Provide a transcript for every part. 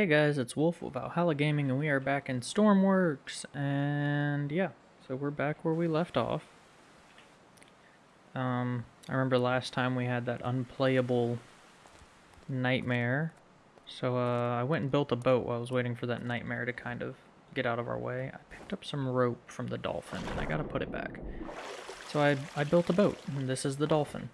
Hey guys, it's Wolf of Valhalla Gaming, and we are back in Stormworks, and yeah, so we're back where we left off. Um, I remember last time we had that unplayable nightmare, so uh, I went and built a boat while I was waiting for that nightmare to kind of get out of our way. I picked up some rope from the dolphin, and I gotta put it back. So I, I built a boat, and this is the dolphin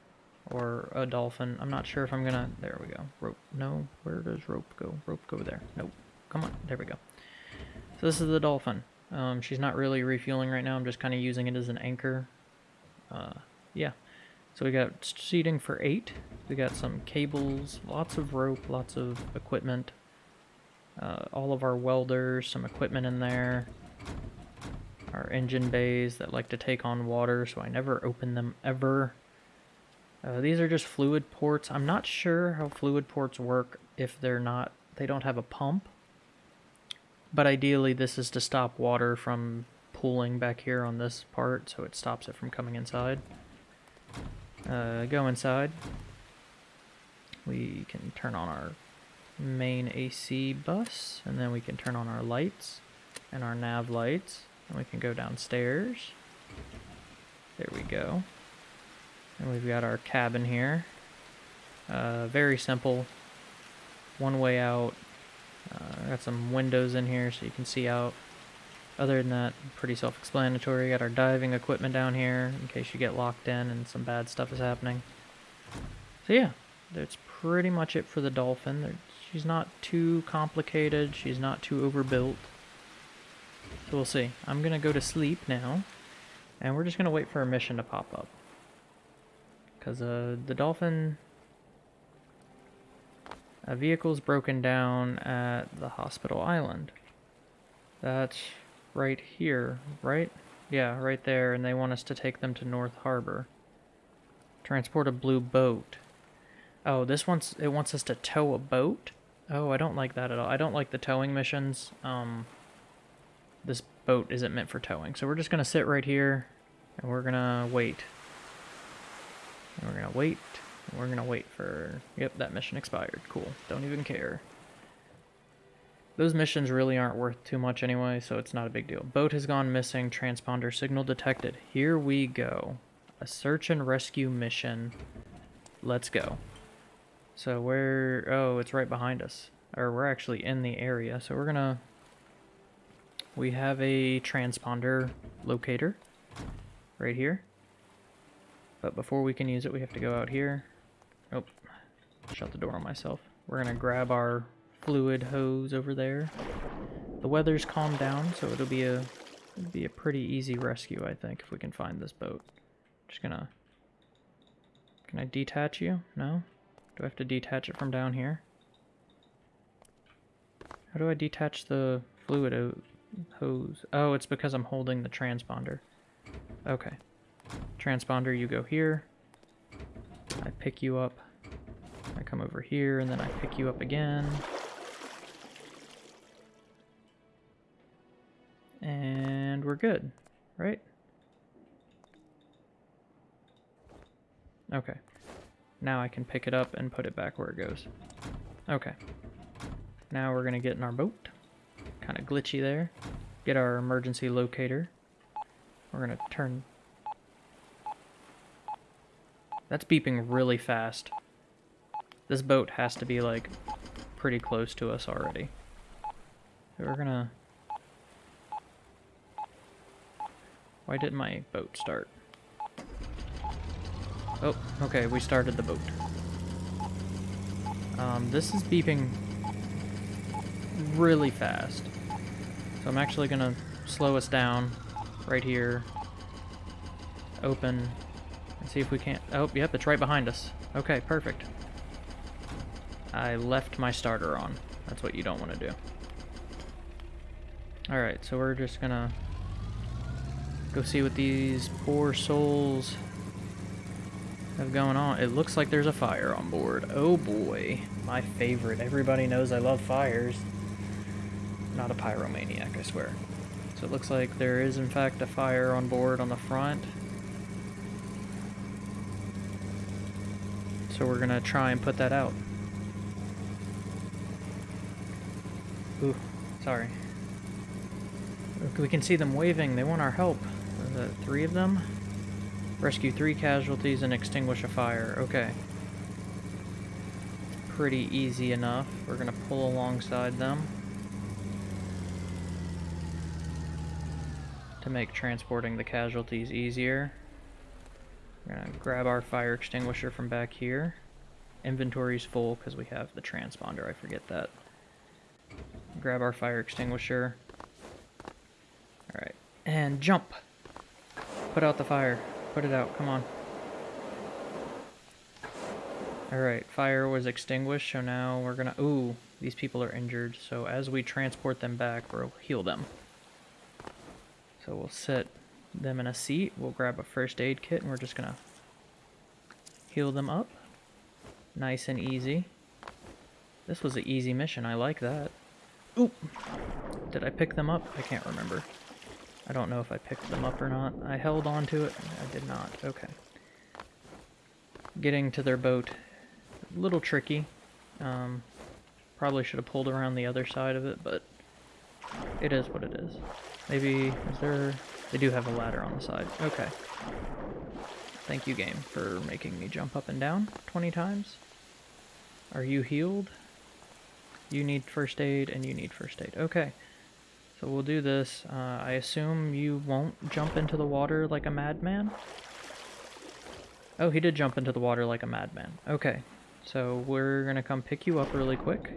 or a dolphin. I'm not sure if I'm gonna, there we go. Rope, no, where does rope go? Rope go there. Nope, come on, there we go. So this is the dolphin. Um, she's not really refueling right now, I'm just kind of using it as an anchor. Uh, yeah. So we got seating for eight. We got some cables, lots of rope, lots of equipment. Uh, all of our welders, some equipment in there. Our engine bays that like to take on water, so I never open them ever. Uh, these are just fluid ports. I'm not sure how fluid ports work if they're not, they don't have a pump. But ideally this is to stop water from pooling back here on this part, so it stops it from coming inside. Uh, go inside. We can turn on our main AC bus, and then we can turn on our lights and our nav lights, and we can go downstairs. There we go. And we've got our cabin here. Uh, very simple. One way out. Uh, got some windows in here so you can see out. Other than that, pretty self-explanatory. Got our diving equipment down here in case you get locked in and some bad stuff is happening. So yeah, that's pretty much it for the Dolphin. she's not too complicated. She's not too overbuilt. So we'll see. I'm going to go to sleep now. And we're just going to wait for a mission to pop up. Because uh, the Dolphin... A vehicle's broken down at the hospital island. That's right here, right? Yeah, right there, and they want us to take them to North Harbor. Transport a blue boat. Oh, this wants it wants us to tow a boat? Oh, I don't like that at all. I don't like the towing missions. Um, this boat isn't meant for towing. So we're just going to sit right here, and we're going to wait. And we're gonna wait. We're gonna wait for... Yep, that mission expired. Cool. Don't even care. Those missions really aren't worth too much anyway, so it's not a big deal. Boat has gone missing. Transponder signal detected. Here we go. A search and rescue mission. Let's go. So where... Oh, it's right behind us. Or we're actually in the area, so we're gonna... We have a transponder locator right here. But before we can use it, we have to go out here. Oh, shut the door on myself. We're going to grab our fluid hose over there. The weather's calmed down, so it'll be a it'll be a pretty easy rescue, I think, if we can find this boat. Just gonna... Can I detach you? No? Do I have to detach it from down here? How do I detach the fluid hose? Oh, it's because I'm holding the transponder. Okay. Transponder, you go here. I pick you up. I come over here, and then I pick you up again. And we're good, right? Okay. Now I can pick it up and put it back where it goes. Okay. Now we're going to get in our boat. Kind of glitchy there. Get our emergency locator. We're going to turn that's beeping really fast. This boat has to be, like, pretty close to us already. We're gonna... Why didn't my boat start? Oh, okay, we started the boat. Um, this is beeping really fast. So I'm actually gonna slow us down right here. Open see if we can't... Oh, yep, it's right behind us. Okay, perfect. I left my starter on. That's what you don't want to do. Alright, so we're just gonna go see what these poor souls have going on. It looks like there's a fire on board. Oh boy, my favorite. Everybody knows I love fires. Not a pyromaniac, I swear. So it looks like there is in fact a fire on board on the front. So we're to try and put that out. Ooh, sorry. We can see them waving. They want our help. That three of them? Rescue three casualties and extinguish a fire. Okay. Pretty easy enough. We're gonna pull alongside them. To make transporting the casualties easier. Grab our fire extinguisher from back here. Inventory's full because we have the transponder, I forget that. Grab our fire extinguisher. Alright, and jump! Put out the fire. Put it out, come on. Alright, fire was extinguished, so now we're gonna... Ooh, these people are injured, so as we transport them back, we'll heal them. So we'll sit them in a seat, we'll grab a first aid kit, and we're just gonna heal them up. Nice and easy. This was an easy mission, I like that. Oop! Did I pick them up? I can't remember. I don't know if I picked them up or not. I held on to it. I did not. Okay. Getting to their boat. A little tricky. Um, probably should have pulled around the other side of it, but it is what it is. Maybe, is there... They do have a ladder on the side. Okay. Thank you, game, for making me jump up and down 20 times. Are you healed? You need first aid, and you need first aid. Okay. So we'll do this. Uh, I assume you won't jump into the water like a madman? Oh, he did jump into the water like a madman. Okay. So we're gonna come pick you up really quick.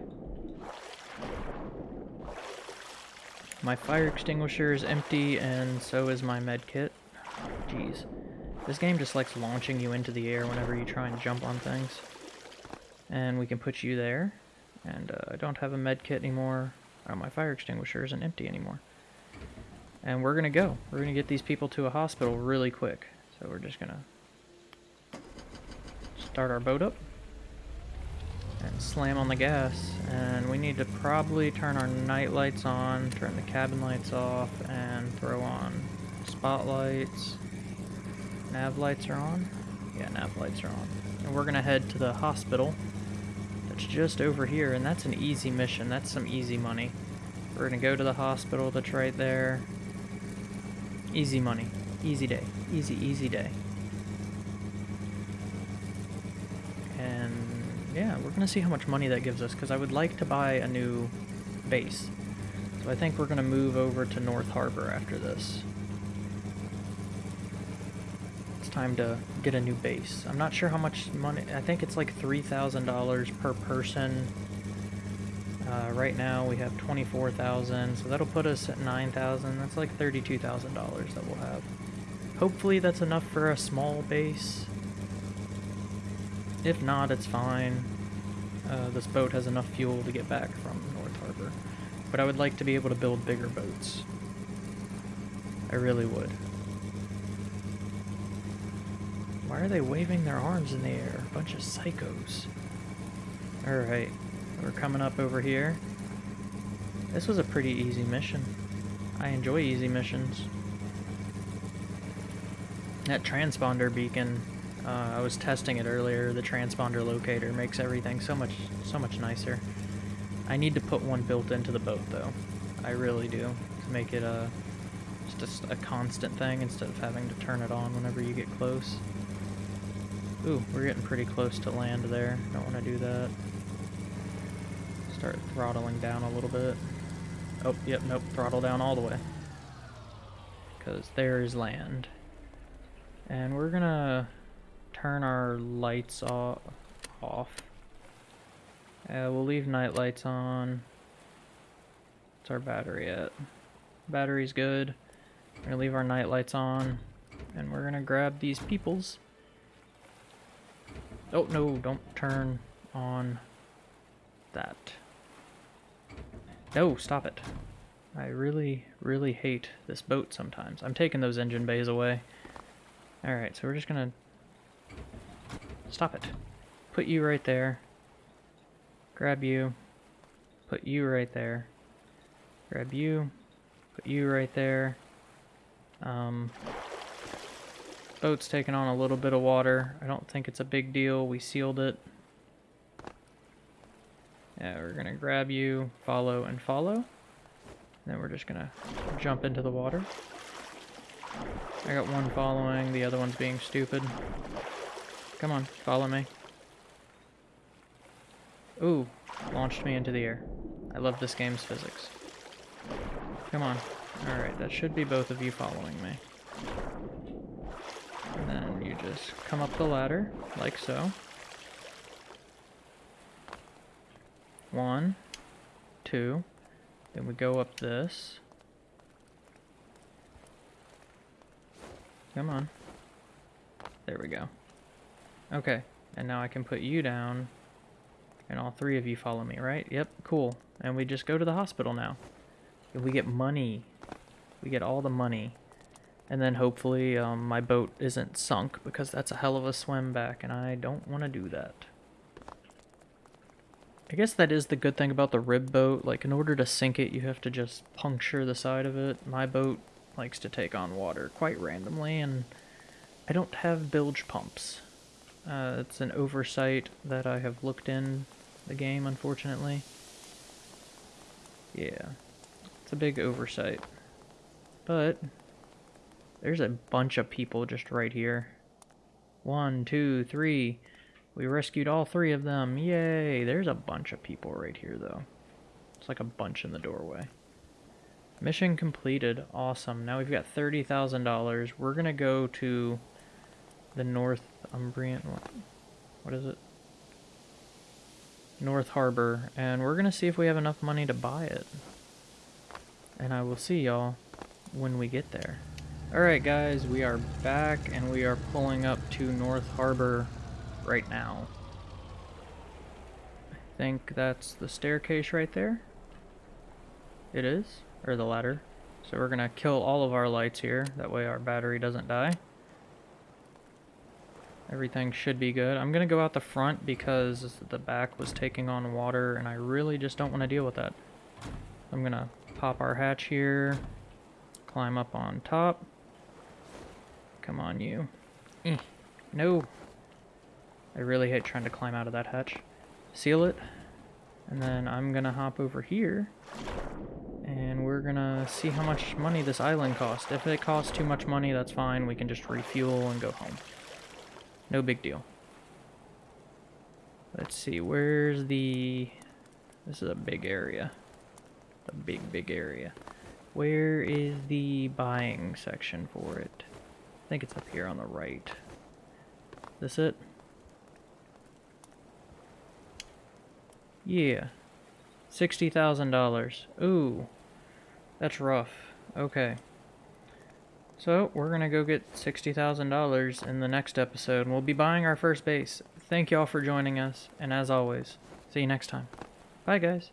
My fire extinguisher is empty, and so is my med kit. Jeez. This game just likes launching you into the air whenever you try and jump on things. And we can put you there. And uh, I don't have a med kit anymore. Oh, my fire extinguisher isn't empty anymore. And we're gonna go. We're gonna get these people to a hospital really quick. So we're just gonna start our boat up and slam on the gas. And we need to probably turn our night lights on, turn the cabin lights off, and throw on spotlights. Nav lights are on? Yeah, nav lights are on. And we're gonna head to the hospital. That's just over here, and that's an easy mission. That's some easy money. We're gonna go to the hospital that's right there. Easy money. Easy day. Easy, easy day. And yeah, we're gonna see how much money that gives us, because I would like to buy a new base. So I think we're gonna move over to North Harbor after this. It's time to get a new base. I'm not sure how much money, I think it's like $3,000 per person. Uh, right now we have 24,000, so that'll put us at 9,000. That's like $32,000 that we'll have. Hopefully that's enough for a small base. If not, it's fine. Uh, this boat has enough fuel to get back from North Harbor. But I would like to be able to build bigger boats. I really would. Why are they waving their arms in the air? A bunch of psychos. Alright, we're coming up over here. This was a pretty easy mission. I enjoy easy missions. That transponder beacon uh, I was testing it earlier. The transponder locator makes everything so much so much nicer. I need to put one built into the boat though. I really do to make it a just a, a constant thing instead of having to turn it on whenever you get close. Ooh, we're getting pretty close to land there. Don't want to do that. Start throttling down a little bit. Oh, yep, nope, throttle down all the way. Because there is land. And we're gonna turn our lights off. Uh, we'll leave night lights on. What's our battery at? Battery's good. We're gonna leave our night lights on. And we're gonna grab these peoples. Oh, no, don't turn on that. No, stop it. I really, really hate this boat sometimes. I'm taking those engine bays away. Alright, so we're just gonna Stop it. Put you right there. Grab you. Put you right there. Grab you. Put you right there. Um, boat's taking on a little bit of water. I don't think it's a big deal. We sealed it. Yeah, we're gonna grab you, follow, and follow. Then we're just gonna jump into the water. I got one following, the other one's being stupid. Come on, follow me. Ooh, launched me into the air. I love this game's physics. Come on. Alright, that should be both of you following me. And then you just come up the ladder, like so. One, two, then we go up this. Come on. There we go. Okay, and now I can put you down, and all three of you follow me, right? Yep, cool. And we just go to the hospital now. And we get money. We get all the money. And then hopefully um, my boat isn't sunk, because that's a hell of a swim back, and I don't want to do that. I guess that is the good thing about the rib boat. Like, in order to sink it, you have to just puncture the side of it. My boat likes to take on water quite randomly, and I don't have bilge pumps. Uh, it's an oversight that I have looked in the game, unfortunately. Yeah, it's a big oversight. But, there's a bunch of people just right here. One, two, three... We rescued all three of them. Yay! There's a bunch of people right here, though. It's like a bunch in the doorway. Mission completed. Awesome. Now we've got $30,000. We're going to go to the Northumbrian... What is it? North Harbor. And we're going to see if we have enough money to buy it. And I will see y'all when we get there. Alright guys, we are back and we are pulling up to North Harbor right now. I think that's the staircase right there. It is, or the ladder. So we're gonna kill all of our lights here, that way our battery doesn't die. Everything should be good. I'm gonna go out the front because the back was taking on water and I really just don't want to deal with that. I'm gonna pop our hatch here, climb up on top. Come on, you. Eh. No, I really hate trying to climb out of that hatch. Seal it. And then I'm gonna hop over here. And we're gonna see how much money this island costs. If it costs too much money, that's fine. We can just refuel and go home. No big deal. Let's see, where's the... This is a big area. A big, big area. Where is the buying section for it? I think it's up here on the right. This it? Yeah. $60,000. Ooh. That's rough. Okay. So, we're going to go get $60,000 in the next episode, and we'll be buying our first base. Thank y'all for joining us, and as always, see you next time. Bye, guys.